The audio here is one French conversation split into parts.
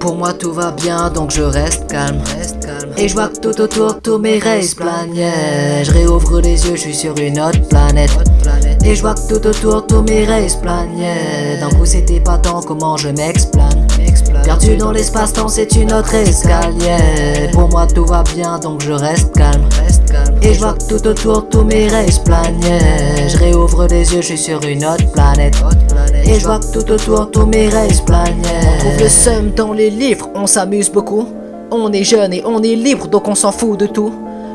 Pour moi tout va bien donc je reste calme, Et je vois que tout autour tous mes rêves planent Je réouvre les yeux, je suis sur une autre planète. Et je vois que tout autour tous mes rêves planent D'un coup c'était pas tant comment je m'explane. Perdu dans l'espace-temps c'est une autre escalier Pour moi tout va bien donc je reste calme. Et je vois que tout autour tous mes rêves planent Je réouvre les yeux, je suis sur une autre planète. Et je vois que tout autour tous mes rêves planent On trouve le seum dans les livres, on s'amuse beaucoup. On est jeune et on est libre donc on s'en fout de tout.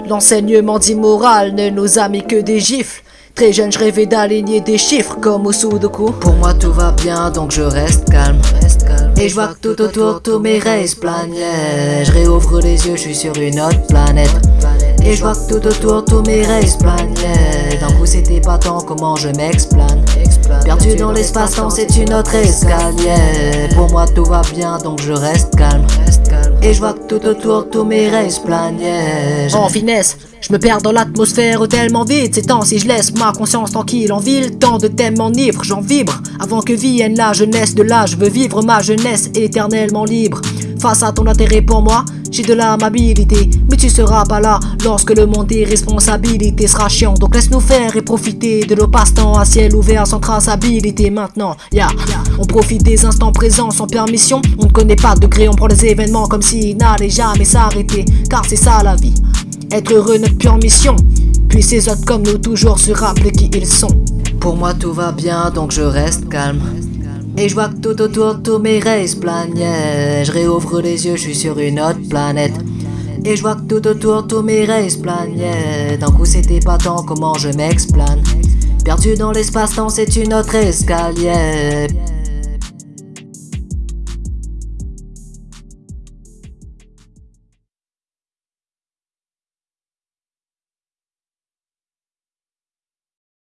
L'enseignement dit moral ne nous a mis que des gifles. Très jeune, je rêvais d'aligner des chiffres comme au Sudoku. Pour moi, tout va bien, donc je reste calme. Et je vois que tout autour, tous mes rêves planent. Je réouvre les yeux, je suis sur une autre planète. Et je vois que tout autour, tous mes rêves planent. D'un coup, c'était pas tant comment je m'explane. Perdu dans l'espace-temps, c'est une autre escalier. Pour moi, tout va bien, donc je reste calme. Et je vois que tout autour, tous mes rêves planent. En finesse, je me perds dans l'atmosphère tellement vite C'est temps si je laisse ma conscience tranquille en ville Tant de thèmes m'enivrent, j'en vibre Avant que vienne la jeunesse de là Je veux vivre ma jeunesse éternellement libre Face à ton intérêt pour moi, j'ai de l'amabilité Mais tu seras pas là lorsque le monde des responsabilités sera chiant. Donc laisse-nous faire et profiter de nos passe-temps à ciel ouvert sans traçabilité. Maintenant, on profite des instants présents sans permission. On ne connaît pas de degré, on prend les événements comme s'ils n'allaient jamais s'arrêter Car c'est ça la vie. Être heureux notre pure mission Puis ces autres comme nous toujours se rappeler qui ils sont. Pour moi tout va bien donc je reste calme Et je vois que tout autour tous mes rêves planent Je réouvre les yeux je suis sur une autre planète. Et je vois que tout autour tous mes rêves planent D'un coup c'était pas tant comment je m'explane. Perdu dans l'espace-temps c'est une autre escalier